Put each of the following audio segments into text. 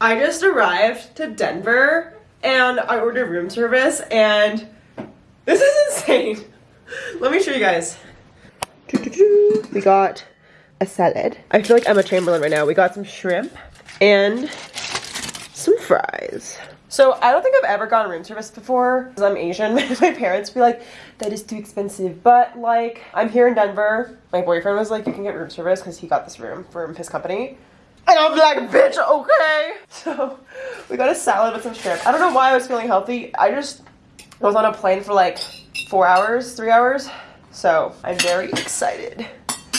I just arrived to Denver and I ordered room service and this is insane. Let me show you guys. We got a salad. I feel like Emma Chamberlain right now. We got some shrimp and some fries. So I don't think I've ever gotten room service before because I'm Asian. my parents be like, that is too expensive. But like, I'm here in Denver. My boyfriend was like, you can get room service because he got this room from his company. And I'm like, bitch, okay. So we got a salad with some shrimp. I don't know why I was feeling healthy. I just was on a plane for like four hours, three hours. So I'm very excited.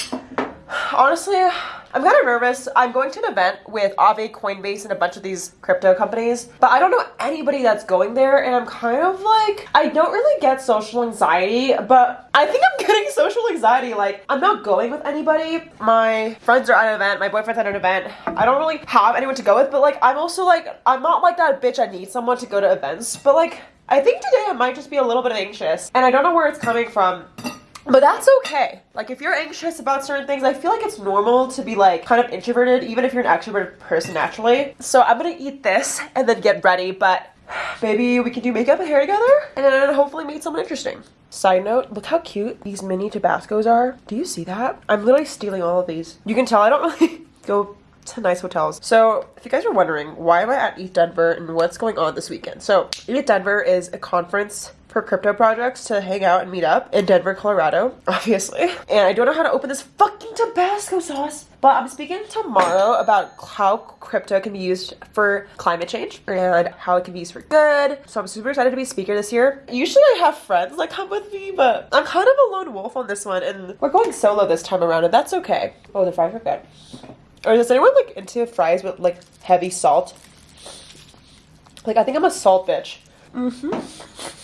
Honestly, I'm kind of nervous. I'm going to an event with Aave, Coinbase, and a bunch of these crypto companies, but I don't know anybody that's going there, and I'm kind of like, I don't really get social anxiety, but I think I'm getting social anxiety. Like, I'm not going with anybody. My friends are at an event, my boyfriend's at an event. I don't really have anyone to go with, but like, I'm also like, I'm not like that bitch. I need someone to go to events, but like, I think today I might just be a little bit anxious, and I don't know where it's coming from. But that's okay. Like if you're anxious about certain things, I feel like it's normal to be like kind of introverted, even if you're an extroverted person naturally. So I'm gonna eat this and then get ready, but maybe we can do makeup and hair together and then hopefully meet someone interesting. Side note, look how cute these mini Tabascos are. Do you see that? I'm literally stealing all of these. You can tell I don't really go to nice hotels. So if you guys are wondering, why am I at ETH Denver and what's going on this weekend? So ETH Denver is a conference for crypto projects to hang out and meet up in Denver, Colorado, obviously. And I don't know how to open this fucking Tabasco sauce. But I'm speaking tomorrow about how crypto can be used for climate change and how it can be used for good. So I'm super excited to be a speaker this year. Usually I have friends that come with me, but I'm kind of a lone wolf on this one and we're going solo this time around and that's okay. Oh, the fries are good. Or is anyone like into fries with like heavy salt? Like I think I'm a salt bitch. Mm-hmm.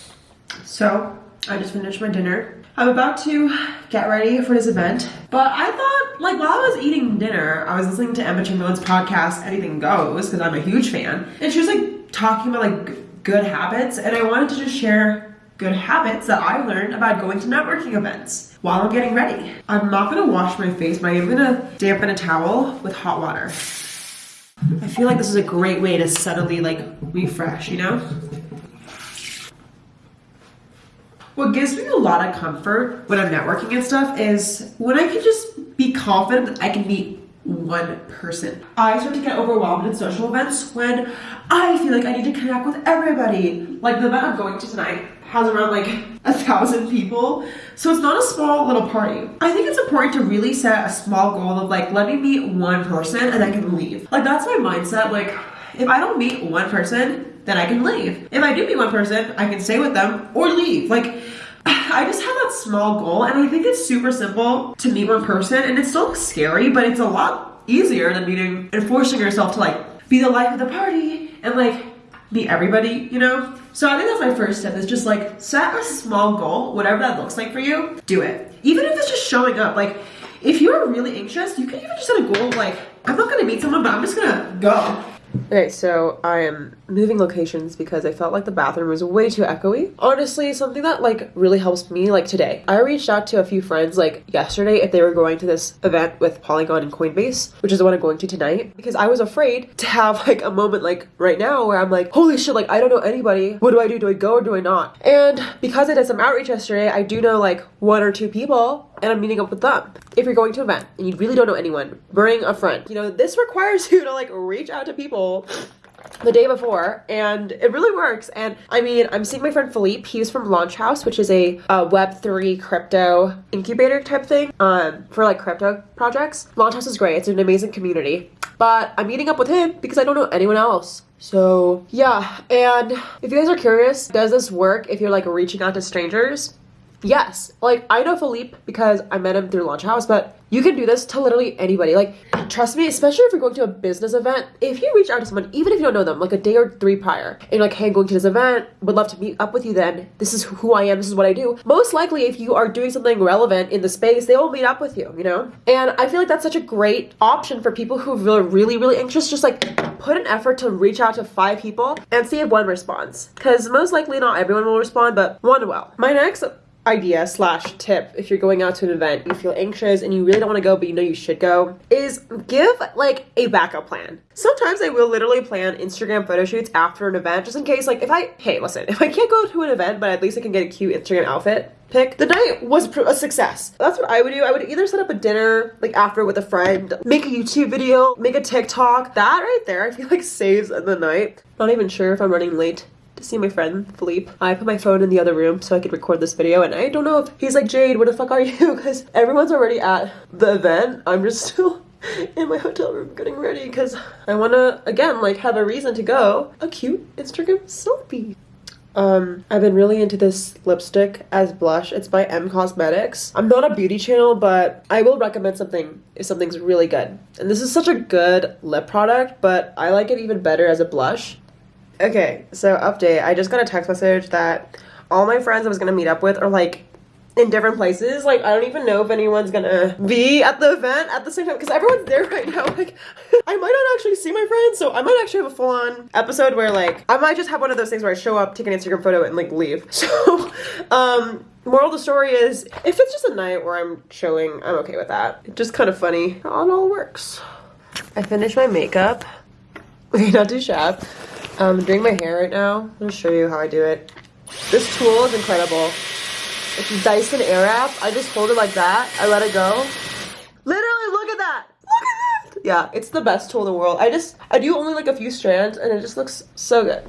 So, I just finished my dinner. I'm about to get ready for this event, but I thought, like, while I was eating dinner, I was listening to Emma Chamberlain's podcast, Anything Goes, because I'm a huge fan, and she was, like, talking about, like, good habits, and I wanted to just share good habits that I learned about going to networking events while I'm getting ready. I'm not gonna wash my face, but I am gonna dampen a towel with hot water. I feel like this is a great way to subtly, like, refresh, you know? What gives me a lot of comfort when I'm networking and stuff is when I can just be confident that I can meet one person. I start to get overwhelmed in social events when I feel like I need to connect with everybody. Like the event I'm going to tonight has around like a thousand people. So it's not a small little party. I think it's important to really set a small goal of like, let me meet one person and I can leave. Like that's my mindset. Like if I don't meet one person, then I can leave. If I do meet one person, I can stay with them or leave. Like, I just have that small goal and I think it's super simple to meet one person and it's still looks scary, but it's a lot easier than meeting and forcing yourself to like be the life of the party and like meet everybody, you know? So I think that's my first step is just like set a small goal, whatever that looks like for you, do it. Even if it's just showing up, like if you're really anxious, you can even just set a goal of like, I'm not gonna meet someone, but I'm just gonna go. Okay, so I am moving locations because I felt like the bathroom was way too echoey. Honestly, something that like really helps me like today. I reached out to a few friends like yesterday if they were going to this event with Polygon and Coinbase, which is the one I'm going to tonight, because I was afraid to have like a moment like right now where I'm like, holy shit, like I don't know anybody. What do I do? Do I go or do I not? And because I did some outreach yesterday, I do know like one or two people and I'm meeting up with them. If you're going to an event and you really don't know anyone, bring a friend. You know, this requires you to like reach out to people the day before and it really works. And i mean i'm seeing my friend philippe. He's from launch house which is a, a web3 crypto incubator type thing um, for like crypto projects. Launch house is great. It's an amazing community. But i'm meeting up with him because i don't know anyone else. So yeah. And if you guys are curious does this work if you're like reaching out to strangers Yes, like I know Philippe because I met him through Launch House, but you can do this to literally anybody. Like, trust me, especially if you're going to a business event, if you reach out to someone, even if you don't know them, like a day or three prior, and like, hey, I'm going to this event, would love to meet up with you then. This is who I am, this is what I do. Most likely, if you are doing something relevant in the space, they will meet up with you, you know? And I feel like that's such a great option for people who are really, really anxious. Just like put an effort to reach out to five people and see if one responds. Because most likely not everyone will respond, but one will. My next idea slash tip if you're going out to an event, you feel anxious and you really don't want to go, but you know you should go, is give like a backup plan. Sometimes I will literally plan Instagram photo shoots after an event just in case, like, if I, hey, listen, if I can't go to an event, but at least I can get a cute Instagram outfit pick, the night was a success. That's what I would do. I would either set up a dinner, like, after with a friend, make a YouTube video, make a TikTok. That right there, I feel like saves the night. Not even sure if I'm running late see my friend Philippe. I put my phone in the other room so I could record this video and I don't know if he's like Jade where the fuck are you because everyone's already at the event I'm just still in my hotel room getting ready because I want to again like have a reason to go a cute Instagram selfie um, I've been really into this lipstick as blush. It's by Em Cosmetics. I'm not a beauty channel, but I will recommend something if something's really good. And this is such a good lip product, but I like it even better as a blush. Okay, so update. I just got a text message that all my friends I was gonna meet up with are like in different places. Like I don't even know if anyone's gonna be at the event at the same time because everyone's there right now. Like I might not actually see my friends, so I might actually have a full-on episode where like I might just have one of those things where I show up, take an Instagram photo, and like leave. So um moral of the story is if it's just a night where I'm showing, I'm okay with that. It's just kind of funny how it all works. I finished my makeup. Not too shabby. I'm doing my hair right now. I'm gonna show you how I do it. This tool is incredible. It's a Dyson Airwrap. I just hold it like that. I let it go. Literally, look at that. Look at that. Yeah, it's the best tool in the world. I just, I do only like a few strands and it just looks so good.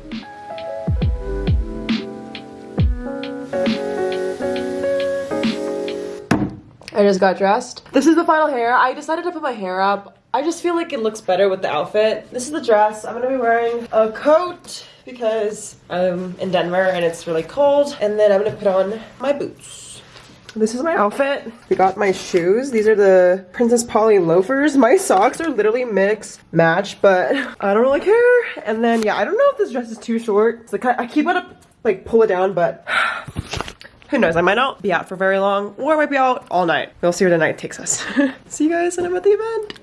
I just got dressed. This is the final hair. I decided to put my hair up I just feel like it looks better with the outfit. This is the dress. I'm gonna be wearing a coat because I'm in Denver and it's really cold. And then I'm gonna put on my boots. This is my outfit. We got my shoes. These are the Princess Polly loafers. My socks are literally mix match, but I don't really care. And then, yeah, I don't know if this dress is too short. It's like I keep on to like pull it down, but who knows, I might not be out for very long, or I might be out all night. We'll see where the night takes us. see you guys when I'm at the event.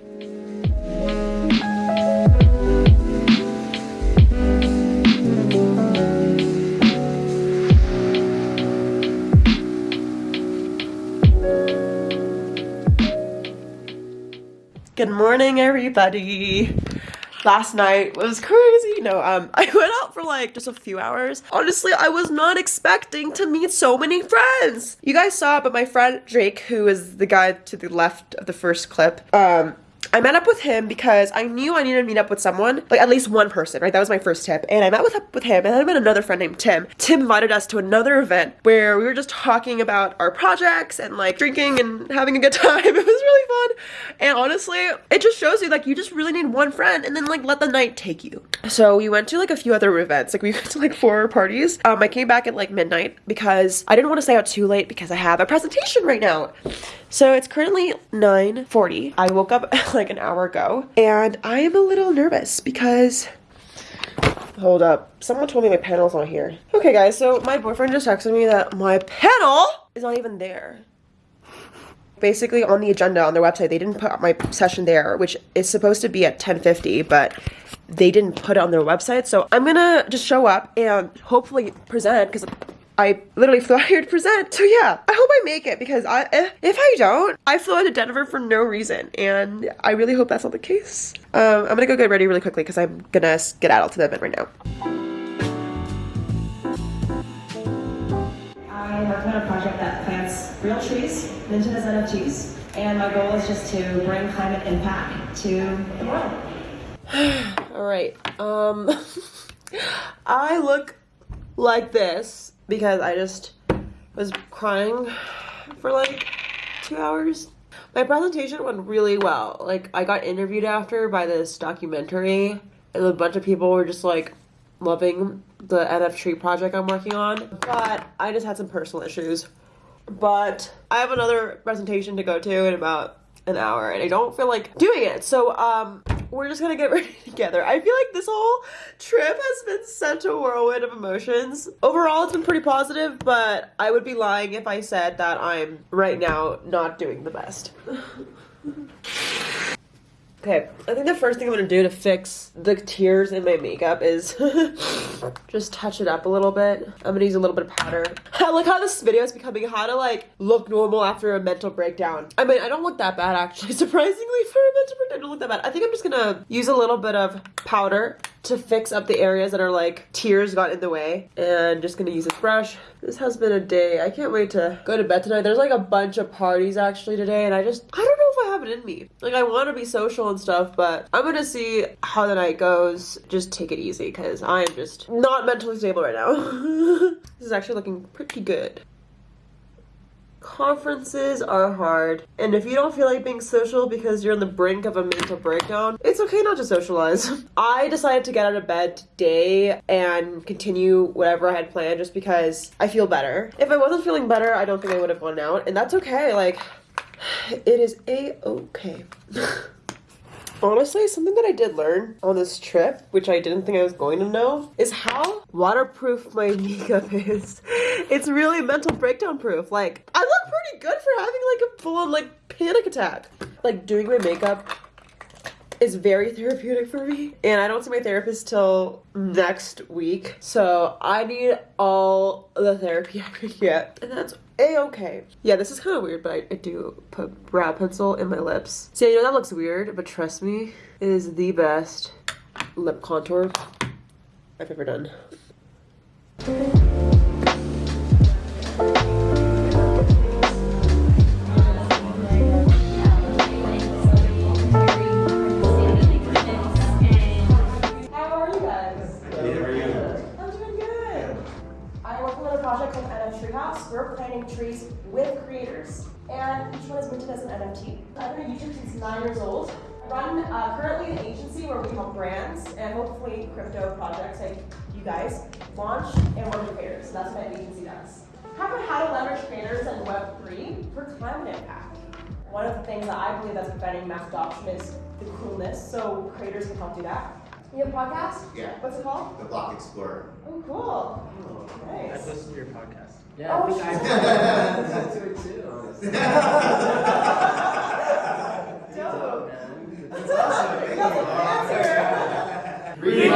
Good morning, everybody. Last night was crazy. No, um, I went out for like just a few hours. Honestly, I was not expecting to meet so many friends. You guys saw, but my friend Drake, who is the guy to the left of the first clip, um, I met up with him because I knew I needed to meet up with someone, like at least one person, right? That was my first tip. And I met with, with him, and then I met another friend named Tim. Tim invited us to another event where we were just talking about our projects and like drinking and having a good time. It was really fun. And honestly, it just shows you like you just really need one friend and then like let the night take you. So we went to like a few other events. Like we went to like four parties. Um, I came back at like midnight because I didn't want to stay out too late because I have a presentation right now. So it's currently 9.40. I woke up like an hour ago and I am a little nervous because Hold up. Someone told me my panel's not here. Okay, guys, so my boyfriend just texted me that my panel is not even there. Basically, on the agenda on their website, they didn't put my session there, which is supposed to be at 10.50, but they didn't put it on their website. So I'm gonna just show up and hopefully present, because I literally flew out here to present. So yeah, I hope I make it because I if, I don't, I flew out to Denver for no reason. And I really hope that's not the case. Um, I'm gonna go get ready really quickly because I'm gonna get out to the event right now. I work on a project that plants real trees into as NFTs. And my goal is just to bring climate impact to the world. All right. Um, I look like this because I just was crying for like two hours. My presentation went really well. Like, I got interviewed after by this documentary, and a bunch of people were just like loving the NF tree project I'm working on. But I just had some personal issues. But I have another presentation to go to in about an hour, and I don't feel like doing it. So, um, we're just gonna get ready together. I feel like this whole trip has been such a whirlwind of emotions. Overall, it's been pretty positive, but I would be lying if I said that I'm right now not doing the best. Okay, I think the first thing I'm gonna do to fix the tears in my makeup is just touch it up a little bit. I'm gonna use a little bit of powder. I like how this video is becoming how to like look normal after a mental breakdown. I mean, I don't look that bad actually. Surprisingly, for a mental breakdown, I don't look that bad. I think I'm just gonna use a little bit of powder to fix up the areas that are like tears got in the way and just gonna use this brush this has been a day i can't wait to go to bed tonight there's like a bunch of parties actually today and i just i don't know have it in me like i want to be social and stuff but i'm gonna see how the night goes just take it easy because i'm just not mentally stable right now this is actually looking pretty good Conferences are hard, and if you don't feel like being social because you're on the brink of a mental breakdown, it's okay not to socialize. I decided to get out of bed today and continue whatever I had planned just because I feel better. If I wasn't feeling better, I don't think I would have gone out, and that's okay. Like, it is a okay. Honestly, something that I did learn on this trip, which I didn't think I was going to know, is how waterproof my makeup is. It's really mental breakdown proof. Like, I look pretty good for having like a full like panic attack. Like, doing my makeup is very therapeutic for me. And I don't see my therapist till next week. So I need all the therapy I could get. And that's a-okay. Yeah, this is kind of weird, but I, I do put brow pencil in my lips. See, I know that looks weird, but trust me, it is the best lip contour I've ever done. Project called NF Treehouse. We're planting trees with creators, and each one is minted as an NFT. I've been a YouTuber since nine years old. I run uh, currently an agency where we help brands and hopefully crypto projects like you guys launch and work with creators. So that's what my agency does. Talk about how to leverage creators and Web3 for climate impact. One of the things that I believe that's preventing mass adoption is the coolness, so creators can help do that. You have a podcast? Yeah. What's it called? The Block Explorer. Oh, cool. I've Nice. listened to your podcast. Yeah, Oh, I think. I listened to it too. Dope. man. That's awesome. You got the answer. Read